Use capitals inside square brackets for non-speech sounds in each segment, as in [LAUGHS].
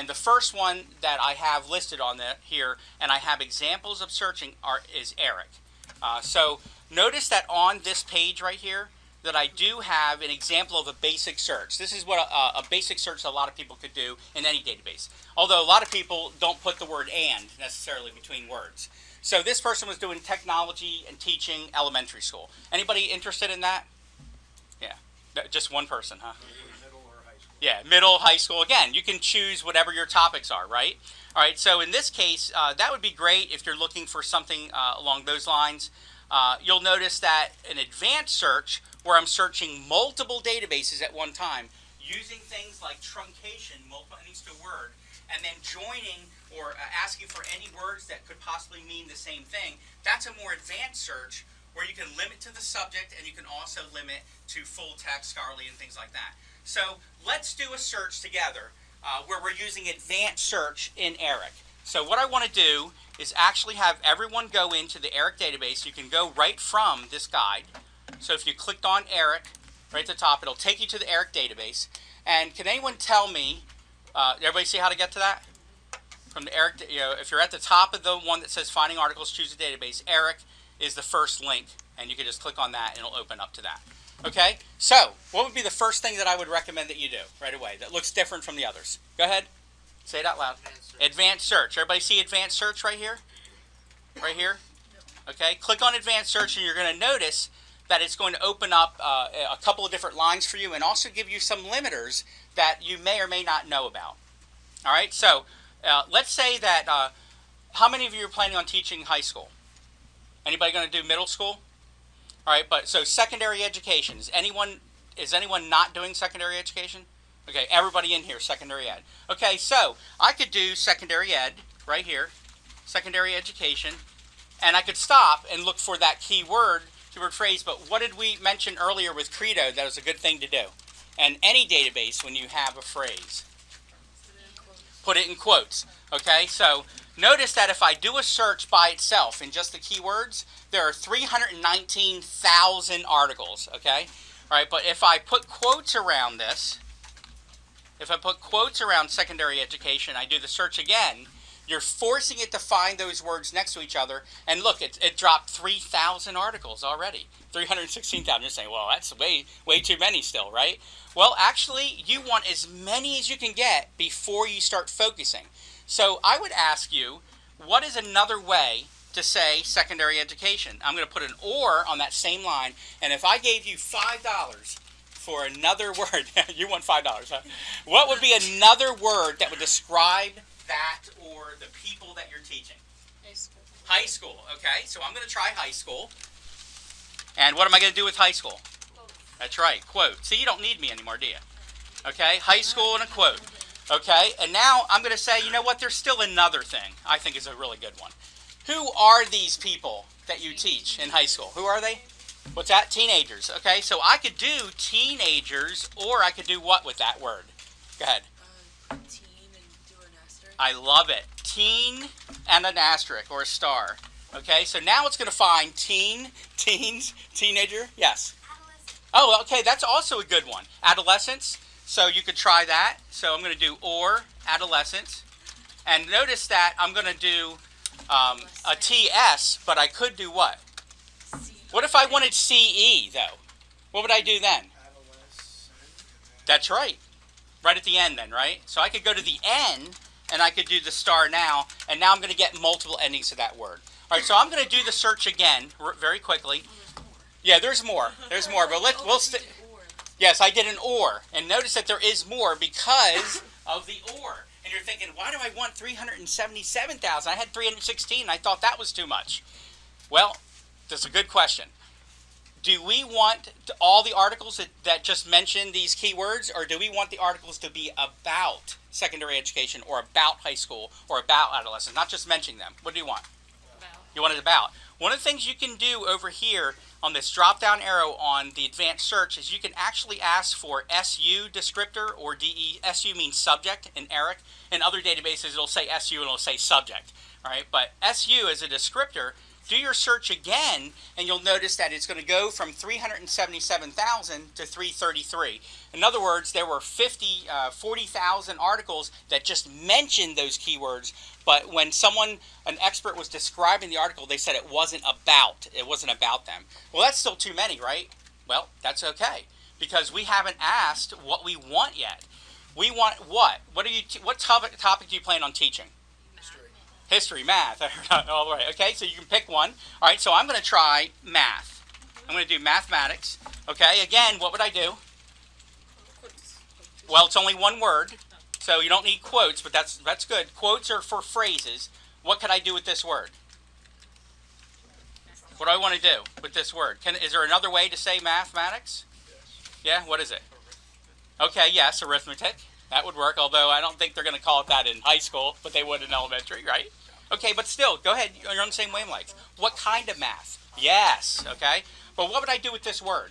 And the first one that I have listed on the, here, and I have examples of searching, are, is Eric. Uh, so notice that on this page right here, that I do have an example of a basic search. This is what a, a, basic search a lot of people could do in any database. Although a lot of people don't put the word and necessarily between words. So this person was doing technology and teaching elementary school. Anybody interested in that? Yeah, just one person, huh? Middle or high school? Yeah, middle, high school. Again, you can choose whatever your topics are, right? All right, so in this case, uh, that would be great if you're looking for something uh, along those lines. Uh, you'll notice that an advanced search where I'm searching multiple databases at one time using things like truncation, multiple endings to word, and then joining or uh, asking for any words that could possibly mean the same thing. That's a more advanced search where you can limit to the subject and you can also limit to full text, scholarly, and things like that. So let's do a search together uh, where we're using advanced search in ERIC. So what I want to do is actually have everyone go into the ERIC database. You can go right from this guide so if you clicked on Eric, right at the top, it'll take you to the Eric database. And can anyone tell me, uh, everybody see how to get to that? From the Eric, you know, if you're at the top of the one that says finding articles, choose a database, Eric is the first link. And you can just click on that and it'll open up to that. Okay, so what would be the first thing that I would recommend that you do right away that looks different from the others? Go ahead, say it out loud. Advanced search. Advanced search. Everybody see advanced search right here? Right here? Okay, click on advanced search and you're going to notice that it's going to open up uh, a couple of different lines for you and also give you some limiters that you may or may not know about. All right, so uh, let's say that, uh, how many of you are planning on teaching high school? Anybody going to do middle school? All right, but so secondary education, is anyone, is anyone not doing secondary education? Okay, everybody in here, secondary ed. Okay, so I could do secondary ed right here, secondary education, and I could stop and look for that keyword keyword phrase, but what did we mention earlier with Credo that was a good thing to do? And any database, when you have a phrase, put it in quotes. Okay, so notice that if I do a search by itself in just the keywords, there are 319,000 articles. Okay, all right, but if I put quotes around this, if I put quotes around secondary education, I do the search again, you're forcing it to find those words next to each other. And look, it, it dropped 3,000 articles already. 316,000. You're saying, well, that's way, way too many still, right? Well, actually, you want as many as you can get before you start focusing. So I would ask you, what is another way to say secondary education? I'm going to put an or on that same line. And if I gave you $5 for another [LAUGHS] word, [LAUGHS] you want $5, huh? What would be another word that would describe that or the people that you're teaching? High school. High school, okay? So I'm going to try high school. And what am I going to do with high school? That's right, quote. See, you don't need me anymore, do you? Okay, high school and a quote. Okay, and now I'm going to say, you know what, there's still another thing I think is a really good one. Who are these people that you teach in high school? Who are they? What's that? Teenagers. Okay, so I could do teenagers, or I could do what with that word? Go ahead. Uh, teen and do an asterisk. I love it. Teen and an asterisk or a star. Okay, so now it's going to find teen, teens, teenager. Yes. Oh, okay, that's also a good one. Adolescence. So you could try that. So I'm going to do or adolescence. And notice that I'm going to do um, a TS, but I could do what? C. What if I wanted CE, though? What would I do then? Adolescent. That's right. Right at the end then, right? So I could go to the N and I could do the star now, and now I'm going to get multiple endings to that word. All right, so I'm going to do the search again very quickly. Yeah, there's more. There's more, but let, Oh, we'll st- Yes, I did an or. And notice that there is more because of the or. And you're thinking, why do I want 377,000? I had 316. I thought that was too much. Well, that's a good question. Do we want all the articles that, that just mention these keywords, or do we want the articles to be about secondary education, or about high school, or about adolescence, not just mentioning them? What do you want? About. You want it about. One of the things you can do over here on this drop down arrow on the advanced search is you can actually ask for SU descriptor or DE. SU means subject in ERIC. In other databases, it'll say SU and it'll say subject. All right, but SU is a descriptor do your search again, and you'll notice that it's going to go from 377,000 to 333. In other words, there were 50, uh, 40,000 articles that just mentioned those keywords, but when someone, an expert, was describing the article, they said it wasn't about. It wasn't about them. Well, that's still too many, right? Well, that's okay because we haven't asked what we want yet. We want what? What are you? what topic topic do you plan on teaching? History. Math. [LAUGHS] All right. Okay, so you can pick one. All right. So I'm going to try math. I'm going to do mathematics. Okay. Again, what would I do? Well, it's only one word, so you don't need quotes, but that's that's good. Quotes are for phrases. What could I do with this word? What do I want to do with this word? Can is there another way to say mathematics? Yeah. What is it? Okay. Yes, arithmetic. That would work. Although I don't think they're going to call it that in high school, but they would in elementary, right? Okay, but still, go ahead. You're on the same wavelength. What kind of math? Yes. Okay. But what would I do with this word?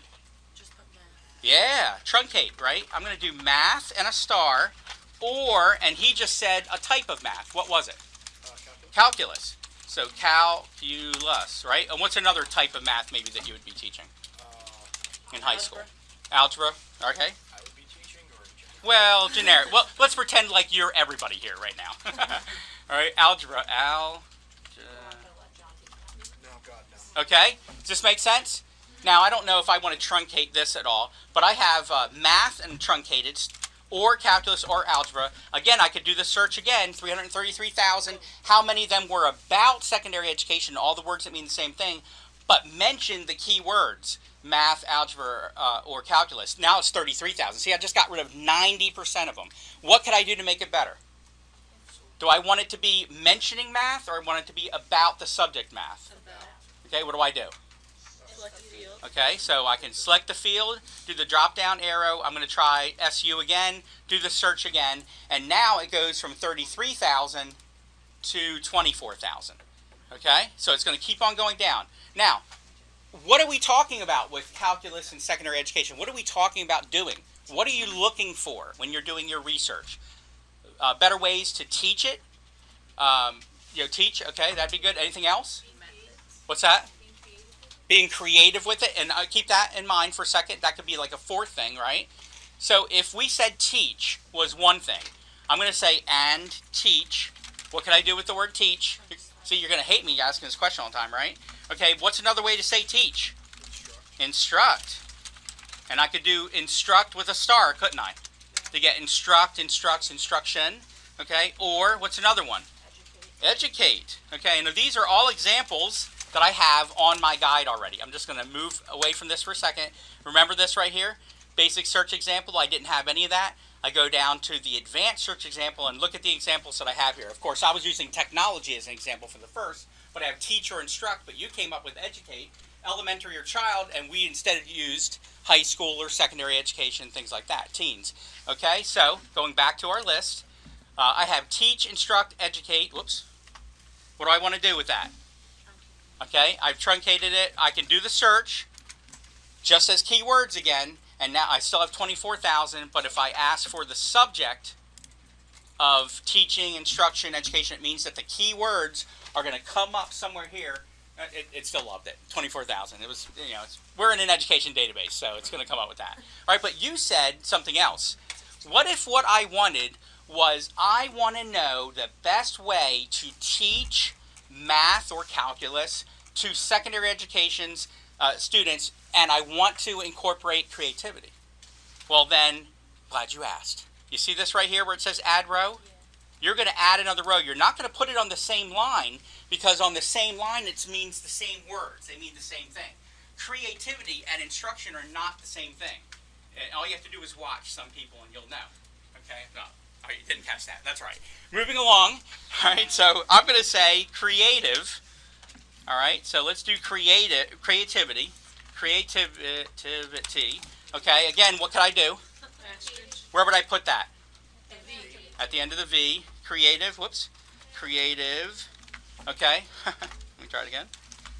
Just put math. Yeah, truncate, right? I'm going to do math and a star, or, and he just said a type of math. What was it? Uh, calculus. Calculus. So calculus, right? And what's another type of math maybe that you would be teaching Uh, in high school? Algebra. Okay. I would be teaching or in general? Well, generic. Well, let's pretend like you're everybody here right now. [LAUGHS] All right, algebra. Al. Okay, does this make sense? Now, I don't know if I want to truncate this at all, but I have uh, math and truncated, or calculus or algebra. Again, I could do the search again 333,000. How many of them were about secondary education, all the words that mean the same thing, but mention the key words math, algebra, uh, or calculus? Now it's 33,000. See, I just got rid of 90% of them. What could I do to make it better? Do I want it to be mentioning math, or I want it to be about the subject math? Okay, what do I do? Okay, so I can select the field, do the drop down arrow. I'm going to try SU again, do the search again, and now it goes from 33,000 to 24,000. Okay, so it's going to keep on going down. Now, what are we talking about with calculus and secondary education? What are we talking about doing? What are you looking for when you're doing your research? Uh, better ways to teach it. Um, you know, teach. Okay, that'd be good. Anything else? What's that? being creative with it and uh, keep that in mind for a second that could be like a fourth thing right so if we said teach was one thing i'm going to say and teach what can i do with the word teach see you're going to hate me asking this question all the time right okay what's another way to say teach Instruct. instruct and i could do instruct with a star couldn't i to get instruct instructs instruction okay or what's another one educate. Okay, and these are all examples that I have on my guide already. I'm just going to move away from this for a second. Remember this right here? Basic search example, I didn't have any of that. I go down to the advanced search example and look at the examples that I have here. Of course, I was using technology as an example for the first, but I have teach or instruct, but you came up with educate, elementary or child, and we instead used high school or secondary education, things like that, teens. Okay, so going back to our list, uh, I have teach, instruct, educate. Whoops. What do I want to do with that? Okay, I've truncated it. I can do the search just as keywords again, and now I still have 24,000, but if I ask for the subject of teaching, instruction, education, it means that the keywords are going to come up somewhere here. Uh, It, it still loved it. 24,000. It was, you know, we're in an education database, so it's going to come up with that. All right, but you said something else. What if what I wanted was I want to know the best way to teach math or calculus to secondary education's uh, students, and I want to incorporate creativity. Well, then, glad you asked. You see this right here where it says add row? You're going to add another row. You're not going to put it on the same line because on the same line it means the same words. They mean the same thing. Creativity and instruction are not the same thing. And all you have to do is watch some people and you'll know. Okay? No. All right, you didn't catch that. That's right. Moving along. [LAUGHS] All right, so I'm going to say creative. All right, so let's do creative, creativity. Creativity. Okay, again, what could I do? [LAUGHS] Where would I put that? At the end of the V. Creative. Whoops. Creative. Okay. [LAUGHS] Let me try it again.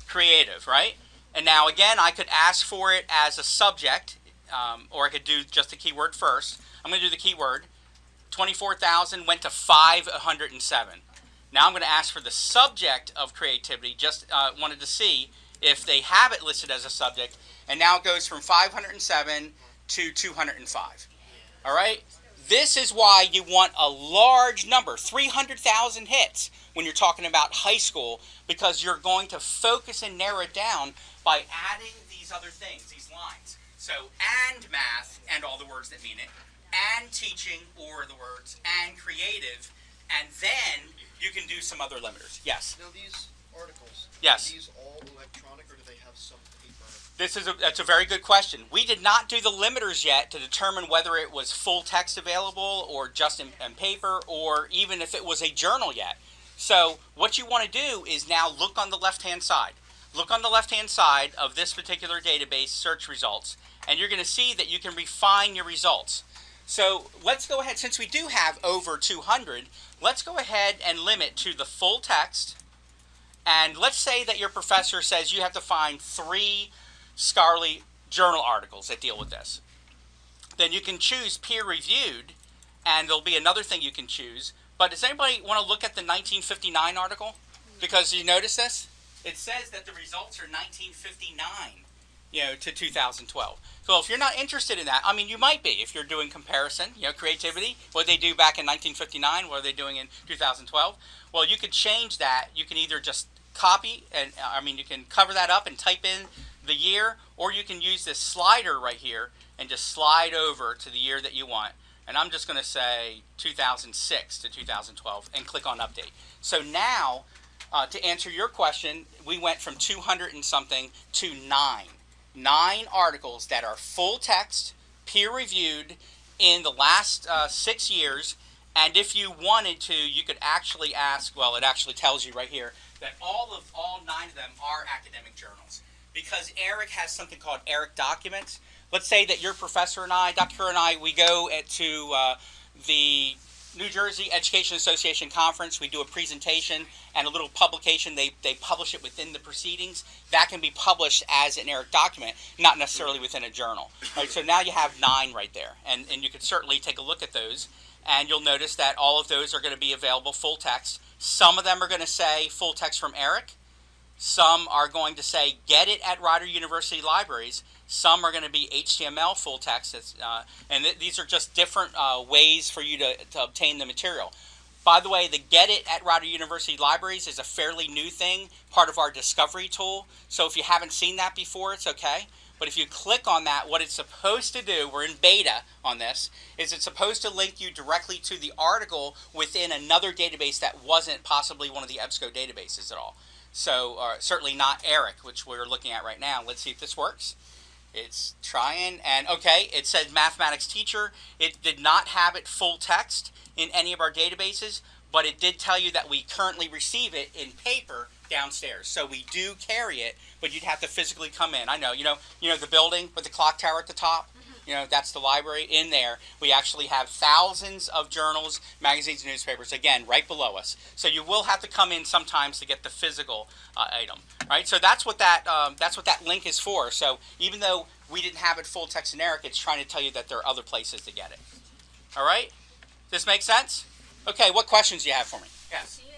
Creative, right? And now again, I could ask for it as a subject, um, or I could do just the keyword first. I'm going to do the keyword. 24,000 went to 507. Now I'm going to ask for the subject of creativity. Just uh, wanted to see if they have it listed as a subject. And now it goes from 507 to 205. All right? This is why you want a large number 300,000 hits when you're talking about high school because you're going to focus and narrow it down by adding these other things, these lines. So, and math and all the words that mean it, and teaching or the words, and creative, and then you can do some other limiters. Yes. Now these articles. Yes. Are these all electronic or do they have some paper? This is a, that's a very good question. We did not do the limiters yet to determine whether it was full text available or just in, in paper or even if it was a journal yet. So what you want to do is now look on the left hand side. Look on the left hand side of this particular database search results and you're going to see that you can refine your results. So let's go ahead, since we do have over 200, let's go ahead and limit to the full text. And let's say that your professor says you have to find three scholarly journal articles that deal with this. Then you can choose peer reviewed, and there'll be another thing you can choose. But does anybody want to look at the 1959 article? Because you notice this? It says that the results are 1959, you know, to 2012. So if you're not interested in that, I mean, you might be if you're doing comparison, you know, creativity, what they do back in 1959, what are they doing in 2012? Well, you could change that. You can either just copy and I mean, you can cover that up and type in the year, or you can use this slider right here and just slide over to the year that you want. And I'm just going to say 2006 to 2012 and click on update. So now, uh, to answer your question, we went from 200 and something to nine. Nine articles that are full text, peer reviewed in the last uh, six years. And if you wanted to, you could actually ask, well, it actually tells you right here that all of all nine of them are academic journals because Eric has something called Eric Documents. Let's say that your professor and I, Dr. Kerr and I, we go at, to uh, the New Jersey Education Association conference. We do a presentation and a little publication. They, they publish it within the proceedings. That can be published as an Eric document, not necessarily within a journal. Right, so now you have nine right there, and, and you could certainly take a look at those. And you'll notice that all of those are going to be available full text. Some of them are going to say full text from Eric. Some are going to say get it at Rider University Libraries. Some are going to be HTML full text, uh, and th these are just different uh, ways for you to, to obtain the material. By the way, the Get It at Rider University Libraries is a fairly new thing, part of our discovery tool. So if you haven't seen that before, it's okay. But if you click on that, what it's supposed to do, we're in beta on this, is it's supposed to link you directly to the article within another database that wasn't possibly one of the EBSCO databases at all. So uh, certainly not Eric, which we're looking at right now. Let's see if this works. It's trying, and okay, it said mathematics teacher. It did not have it full text in any of our databases, but it did tell you that we currently receive it in paper downstairs. So we do carry it, but you'd have to physically come in. I know, you know, you know the building with the clock tower at the top. You know, that's the library. In there, we actually have thousands of journals, magazines, newspapers, again, right below us. So you will have to come in sometimes to get the physical uh, item, right? So that's what that, um, that's what that link is for. So even though we didn't have it full text generic, it's trying to tell you that there are other places to get it. All right? Does this make sense? Okay, what questions do you have for me? Yes. Do you